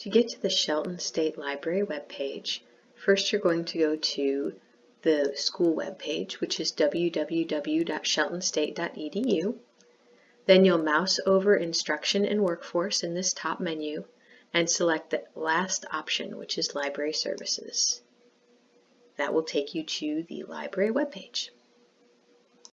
To get to the Shelton State Library webpage, first you're going to go to the school webpage, which is www.sheltonstate.edu. Then you'll mouse over Instruction and Workforce in this top menu and select the last option, which is Library Services. That will take you to the library webpage.